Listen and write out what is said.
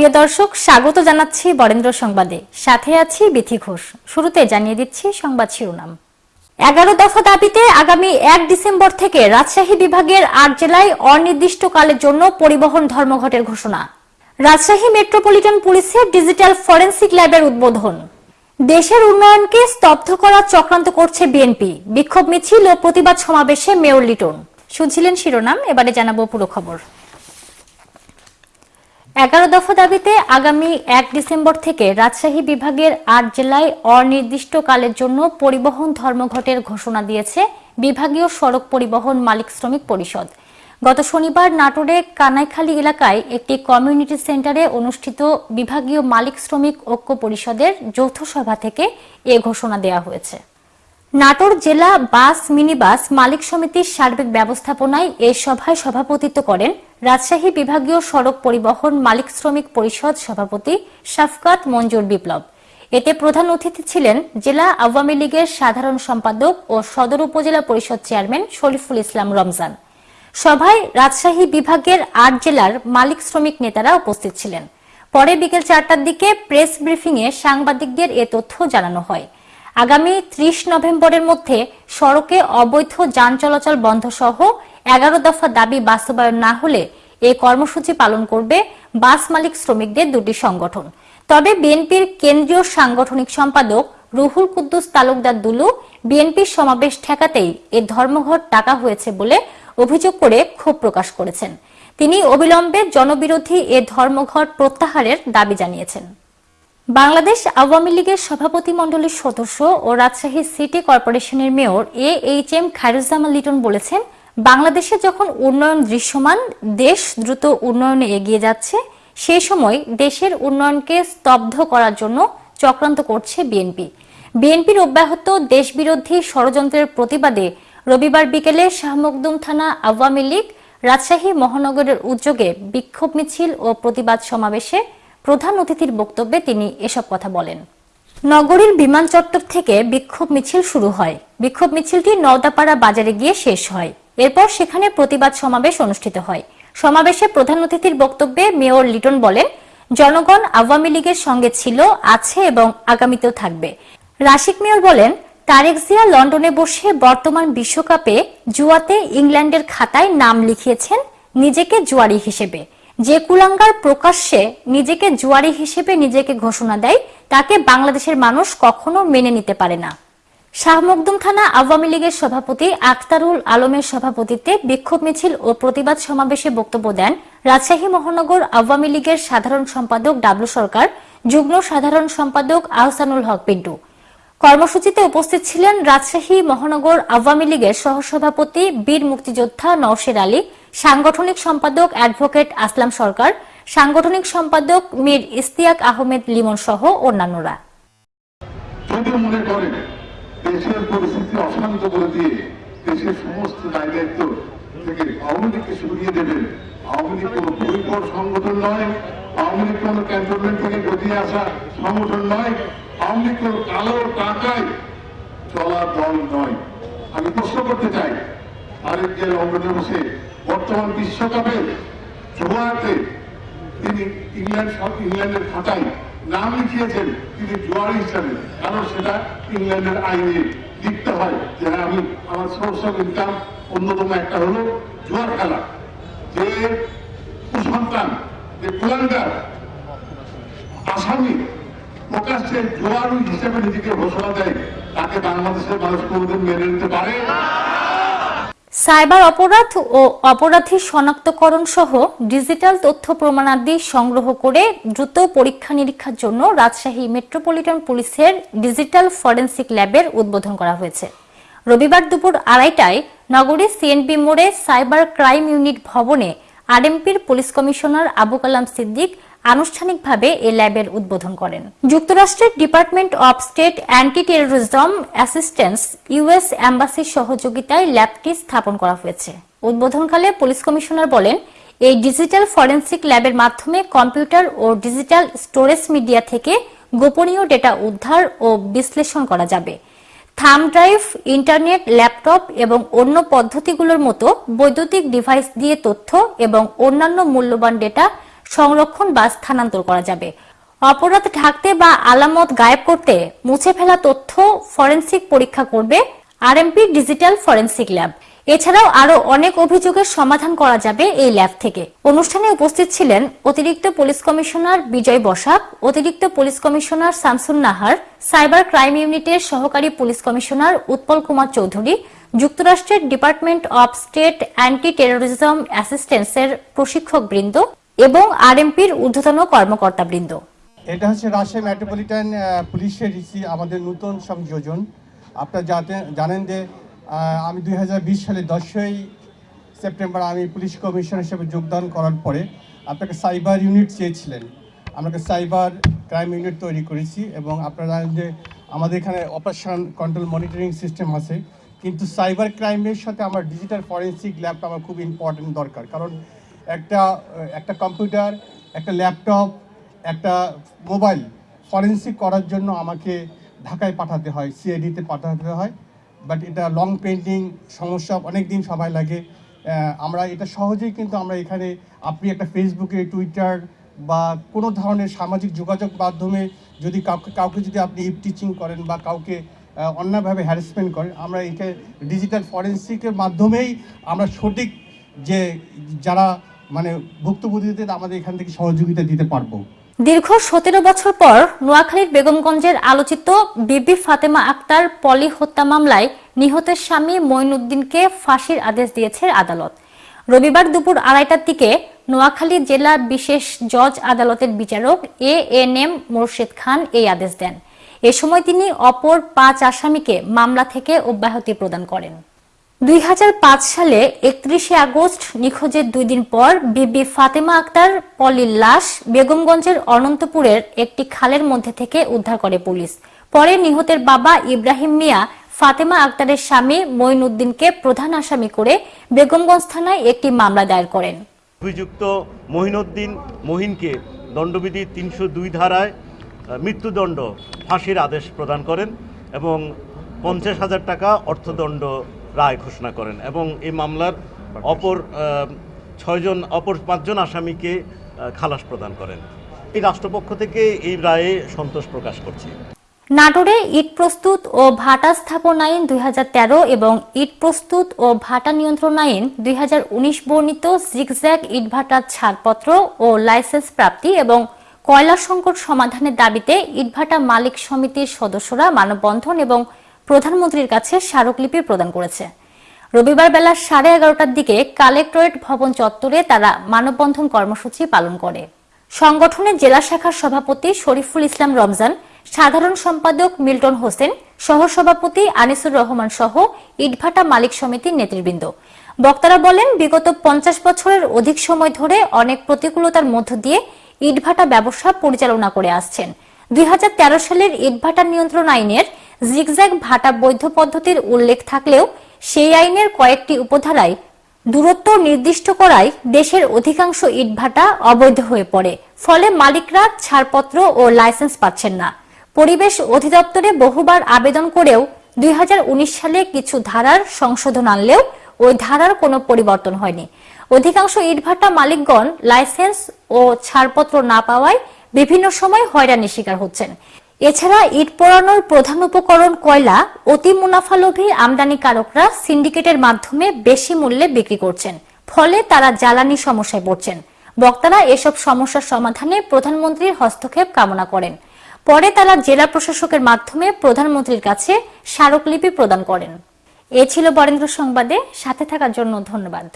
প্রিয় দর্শক, স্বাগত জানাচ্ছি বরেন্দ্র সংবাদে। সাথে আছি বিথি ঘোষ। শুরুতে জানিয়ে দিচ্ছি সংবাদ শিরোনাম। এগারো দফা দাবিতে আগামী এক ডিসেম্বর থেকে রাজশাহী বিভাগের আট জেলায় অনির্দিষ্টকালের জন্য পরিবহন ধর্মঘটের ঘোষণা। রাজশাহী মেট্রোপলিটন পুলিশের ডিজিটাল ফরেন্সিক ল্যাবের উদ্বোধন। দেশের উন্নয়নকে স্তব্ধ করার চক্রান্ত করছে বিএনপি। বিক্ষোভ মিছিল ও প্রতিবাদ সমাবেশে মেয়র লিটন। শুনছিলেন শিরোনাম, এবারে জানাব পুরো খবর। এগারো দফা দাবিতে আগামী এক ডিসেম্বর থেকে রাজশাহী বিভাগের আট জেলায় অনির্দিষ্টকালের জন্য পরিবহন ধর্মঘটের ঘোষণা দিয়েছে বিভাগীয় সড়ক পরিবহন মালিক শ্রমিক পরিষদ। গত শনিবার নাটোরে কানাইখালী এলাকায় একটি কমিউনিটি সেন্টারে অনুষ্ঠিত বিভাগীয় মালিক শ্রমিক ঐক্য পরিষদের যৌথ সভা থেকে এ ঘোষণা দেওয়া হয়েছে। নাটোর জেলা বাস, মিনিবাস মালিক সমিতির সার্বিক ব্যবস্থাপনায় এ সভায় সভাপতিত্ব করেন রাজশাহী বিভাগীয় সড়ক পরিবহন মালিক শ্রমিক পরিষদ সভাপতি শাফকাত মঞ্জুর বিপ্লব। এতে প্রধান অতিথি ছিলেন জেলা আওয়ামী লীগের সাধারণ সম্পাদক ও সদর উপজেলা পরিষদ চেয়ারম্যান শরীফুল ইসলাম রমজান। সভায় রাজশাহী বিভাগের আট জেলার মালিক শ্রমিক নেতারা উপস্থিত ছিলেন। পরে বিকেল চারটার দিকে প্রেস ব্রিফিংয়ে সাংবাদিকদের এ তথ্য জানানো হয়। আগামী ত্রিশ নভেম্বরের মধ্যে সড়কে অবৈধ যান চলাচল বন্ধ সহ এগারো দফা দাবি বাস্তবায়ন না হলে এ কর্মসূচি পালন করবে বাস মালিক শ্রমিকদের দুটি সংগঠন। তবে বিএনপির কেন্দ্রীয় সাংগঠনিক সম্পাদক রুহুল কুদ্দুস তালুকদার দুলু বিএনপির সমাবেশ ঠেকাতেই এ ধর্মঘট ডাকা হয়েছে বলে অভিযোগ করে ক্ষোভ প্রকাশ করেছেন। তিনি অবিলম্বে জনবিরোধী এ ধর্মঘট প্রত্যাহারের দাবি জানিয়েছেন। বাংলাদেশ আওয়ামী লীগের সভাপতি মণ্ডলীর সদস্য ও রাজশাহী সিটি কর্পোরেশনের mayor A H M Khairuzzaman Liton বলেছেন, বাংলাদেশে যখন উন্নয়ন দৃশ্যমান, দেশ দ্রুত উন্নয়নে এগিয়ে যাচ্ছে সেই সময় দেশের উন্নয়নকে স্তব্ধ করার জন্য চক্রান্ত করছে বিএনপি। বিএনপির অব্যাহত দেশবিরোধী ষড়যন্ত্রের প্রতিবাদে রবিবার বিকেলে শাহ মখদুম থানা আওয়ামী লীগ রাজশাহী মহানগরের উদ্যোগে বিক্ষোভ মিছিল ও প্রতিবাদ সমাবেশে প্রধান অতিথির বক্তব্যে তিনি এসব কথা বলেন। নগরীর বিমান চত্বর থেকে বিক্ষোভ মিছিল শুরু হয়। বিক্ষোভ মিছিলটি নওদাপাড়া বাজারে গিয়ে শেষ হয়। এরপর সেখানে প্রতিবাদ সমাবেশ অনুষ্ঠিত হয়। সমাবেশে প্রধান অতিথির বক্তব্যে মেয়র লিটন বলেন, জনগণ আওয়ামী লীগের সঙ্গে ছিল, আছে এবং আগামীতেও থাকবে। রাশিক মেয়র বলেন, তারেক জিয়া লন্ডনে বসে বর্তমান বিশ্বকাপে জুয়াতে ইংল্যান্ডের খাতায় নাম লিখিয়েছেন নিজেকে জুয়ারি হিসেবে। যে কুলাঙ্গার প্রকাশ্যে নিজেকে জুয়ারি হিসেবে নিজেকে ঘোষণা দেয়, তাকে বাংলাদেশের মানুষ কখনো মেনে নিতে পারে না। শাহ মখদুম থানা আওয়ামী লীগের সভাপতি আখতারুল আলমের সভাপতিত্বে বিক্ষোভ মিছিল ও প্রতিবাদ সমাবেশে বক্তব্য দেন রাজশাহী মহানগর আওয়ামী লীগের সাধারণ সম্পাদক ডাবলু সরকার, যুগ্ম সাধারণ সম্পাদক আহসানুল হক পিন্টু। কর্মসূচিতে উপস্থিত ছিলেন রাজশাহী মহানগর আওয়ামী লীগের সহসভাপতি, বীর মুক্তিযোদ্ধা নওশের আলী, সাংগঠনিক সম্পাদক অ্যাডভোকেট আসলাম সরকার, সাংগঠনিক সম্পাদক মীর ইস্তিয়াক আহমেদ লিমন সহ অন্যান্যরা। থেকে আওয়ামী লীগকে সরিয়ে দেবেন আওয়ামী লীগ কোনো পরিকর সংগঠন নয়। আওয়ামী লীগ কোনো ক্যান্টনমেন্ট থেকে গতিয়ে আসা সংগঠন নয়। আওয়ামী লীগ কালো টাকায় চলা দল নয়। আমি প্রশ্ন করতে চাই আরেক যে বসে বর্তমান বিশ্বকাপে জোয়াতে তিনি ইংল্যান্ড ইংল্যান্ডের খাতায় নাম লিখিয়েছেন, তিনি জোয়ার হিসাবে। কারণ সেটা ইংল্যান্ডের আইনে লিখতে হয় যে হ্যাঁ আমি আমার সোর্স অফ ইনকাম অন্যতম একটা হলো জোয়ার খেলা। যে কুসন্তান যে কুলাঙ্গার আসামি প্রকাশ্যে জোয়ার হিসেবে নিজেকে ঘোষণা দেয়, তাকে বাংলাদেশের মানুষ কোনোদিন মেনে নিতে পারে সাইবার অপরাধ ও অপরাধী শনাক্তকরণ সহ ডিজিটাল তথ্য প্রমাণাদি সংগ্রহ করে দ্রুত পরীক্ষা নিরীক্ষার জন্য রাজশাহী মেট্রোপলিটন পুলিশের ডিজিটাল ফরেন্সিক ল্যাবের উদ্বোধন করা হয়েছে। রবিবার দুপুর আড়াইটায় নগরীর সিএনপি মোড়ে সাইবার ক্রাইম ইউনিট ভবনে আরএমপির পুলিশ কমিশনার আবু কালাম সিদ্দিক আনুষ্ঠানিকভাবে এ ল্যাবের উদ্বোধন করেন। যুক্তরাষ্ট্রের department of state anti terrorism assistance US অ্যাম্বাসির সহযোগিতায় ল্যাবটি স্থাপন করা হয়েছে। উদ্বোধনকালে পুলিশ কমিশনার বলেন, এই ডিজিটাল ফরেন্সিক ল্যাবের মাধ্যমে কম্পিউটার ও ডিজিটাল স্টোরেজ মিডিয়া থেকে গোপনীয় ডেটা উদ্ধার ও বিশ্লেষণ করা যাবে। থাম ড্রাইভ, ইন্টারনেট, ল্যাপটপ এবং অন্য পদ্ধতিগুলোর মতো বৈদ্যুতিক ডিভাইস দিয়ে তথ্য এবং অন্যান্য মূল্যবান ডেটা সংরক্ষণ বা স্থানান্তর করা যাবে। অপরাধ ঢাকতে বা আলামত গায়েব করতে মুছে ফেলা তথ্য ফরেন্সিক পরীক্ষা করবে আরএমপি ডিজিটাল ফরেন্সিক ল্যাব। এছাড়াও আরও অনেক অভিযোগের সমাধান করা যাবে এই ল্যাব থেকে। অনুষ্ঠানে উপস্থিত ছিলেন অতিরিক্ত পুলিশ কমিশনার বিজয় বসাক, অতিরিক্ত police commissioner Shamsun Nahar, cyber crime ইউনিটের সহকারী পুলিশ কমিশনার উৎপল কুমার চৌধুরী, যুক্তরাষ্ট্রের department of state anti terrorism অ্যাসিস্ট্যান্সের প্রশিক্ষক বৃন্দ এবং আরএমপির ঊর্ধ্বতন কর্মকর্তা বৃন্দ। এটা হচ্ছে রাজশাহী মেট্রোপলিটন পুলিশের আমাদের নতুন সংযোজন। আপনারা জানেন যে আমি দুই হাজার বিশ সালে দশই সেপ্টেম্বর আমি পুলিশ কমিশনার হিসেবে যোগদান করার পরে আপনাকে সাইবার ইউনিট চেয়েছিলেন। আমরা সাইবার ক্রাইম ইউনিট তৈরি করেছি এবং আপনারা জানেন যে আমাদের এখানে অপারেশন কন্ট্রোল মনিটরিং সিস্টেম আছে। কিন্তু সাইবার ক্রাইমের সাথে আমার ডিজিটাল ফরেন্সিক ল্যাবটা আমার খুব ইম্পর্টেন্ট দরকার। কারণ একটা একটা কম্পিউটার, একটা ল্যাপটপ, একটা মোবাইল ফরেন্সিক করার জন্য আমাকে ঢাকায় পাঠাতে হয় সিআইডিতে পাঠাতে হয়। বাট এটা লং পেন্টিং সমস্যা অনেক দিন সময় লাগে। আমরা এটা সহজেই কিন্তু আমরা এখানে আপনি একটা ফেসবুকে টুইটার বা কোনো ধরনের সামাজিক যোগাযোগ মাধ্যমে যদি কাউকে কাউকে যদি আপনি টিচিং করেন বা কাউকে অন্যভাবে হ্যারাসমেন্ট করেন, আমরা একে ডিজিটাল ফরেন্সিকের মাধ্যমেই আমরা সঠিক যে যারা মানে ভুক্তভোগীদের আমাদের এখান থেকে সহযোগিতা দিতে পারব। দীর্ঘ সতেরো বছর পর নোয়াখালীর বেগমগঞ্জের আলোচিত বিবি ফাতেমা আক্তার পলি হত্যা মামলায় নিহতের স্বামী মঈনুদ্দিনকে ফাঁসির আদেশ দিয়েছে আদালত। রবিবার দুপুর আড়াইটার দিকে নোয়াখালী জেলা বিশেষ জজ আদালতের বিচারক A N M Morshed Khan এই আদেশ দেন। এ সময় তিনি অপর পাঁচ আসামিকে মামলা থেকে অব্যাহতি প্রদান করেন। দুই হাজার পাঁচ সালে একত্রিশে আগস্ট, নিখোঁজের দুই দিন পর বিবি ফাতেমা আক্তার পলির লাশ বেগমগঞ্জের অনন্তপুরের একটি খালের মধ্যে থেকে উদ্ধার করে পুলিশ। পরে নিহতের বাবা ইব্রাহিম মিয়া, ফাতেমা আক্তারের স্বামী মঈনুদ্দিনকে প্রধান আসামি করে বেগমগঞ্জ থানায় একটি মামলা দায়ের করেন। অভিযুক্ত মহিনুদ্দিন মহিনকে দণ্ডবিধি তিনশো দুই ধারায় মৃত্যুদণ্ড ফাঁসির আদেশ প্রদান করেন এবং পঞ্চাশ হাজার টাকা অর্থদণ্ড রায় ঘোষণা করেন এবং এই মামলার অপর ছয়জন, অপর পাঁচজন আসামিকে খালাস প্রদান করেন। এই রাষ্ট্রপক্ষ থেকে এই রায়ে সন্তোষ প্রকাশ করছি। নাটোরে ইট প্রস্তুত ও ভাটা স্থাপন আইন দুই হাজার তেরো এবং ইট প্রস্তুত ও ভাটা নিয়ন্ত্রণ আইন দুই হাজার উনিশ বর্ণিত জিগজ্যাগ ইটভাটার ছাড়পত্র ও লাইসেন্স প্রাপ্তি এবং কয়লা সংকট সমাধানের দাবিতে ইটভাটা মালিক সমিতির সদস্যরা মানববন্ধন এবং প্রধানমন্ত্রীর কাছে স্মারকলিপি প্রদান করেছে। রবিবার বেলা সাড়ে এগারোটার দিকে কালেক্টরেট ভবন চত্বরে তারা মানববন্ধন কর্মসূচি পালন করে। সংগঠনের জেলা শাখার সভাপতি শরীফুল ইসলাম রমজান, সাধারণ সম্পাদক মিল্টন হোসেন, সহসভাপতি আনিসুর রহমান সহ ইটভাটা মালিক সমিতির নেতৃবৃন্দ। বক্তারা বলেন, বিগত পঞ্চাশ বছরের অধিক সময় ধরে অনেক প্রতিকূলতার মধ্য দিয়ে ইটভাটা ব্যবসা পরিচালনা করে আসছেন। দুই হাজার তেরো সালের ইটভাটা নিয়ন্ত্রণ আইনের জিগজ্যাগ ভাটা বৈধ পদ্ধতির উল্লেখ থাকলেও সেই আইনের কয়েকটি উপধারায় দূরত্ব নির্দিষ্ট করায় দেশের অধিকাংশ ইটভাটা অবৈধ হয়ে পড়ে। ফলে মালিকরা ছাড়পত্র ও লাইসেন্স পাচ্ছেন না। পরিবেশ অধিদপ্তরে বহুবার আবেদন করেও দুই হাজার উনিশ সালে কিছু ধারার সংশোধন আনলেও ওই ধারার কোনো পরিবর্তন হয়নি। অধিকাংশ ইটভাটা মালিকগণ লাইসেন্স ও ছাড়পত্র না পাওয়ায় বিভিন্ন সময় হয়রানির শিকার হচ্ছেন। এছাড়া ইট পোড়ানোর প্রধান উপকরণ কয়লা, অতি মুনাফালোভী আমদানিকারকরা সিন্ডিকেটের মাধ্যমে বেশি মূল্যে বিক্রি করছেন। ফলে তারা জ্বালানি সমস্যায় পড়ছেন। বক্তারা এসব সমস্যার সমাধানে প্রধানমন্ত্রীর হস্তক্ষেপ কামনা করেন। পরে তারা জেলা প্রশাসকের মাধ্যমে প্রধানমন্ত্রীর কাছে স্মারকলিপি প্রদান করেন। এ ছিল বরেন্দ্র সংবাদে। সাথে থাকার জন্য ধন্যবাদ।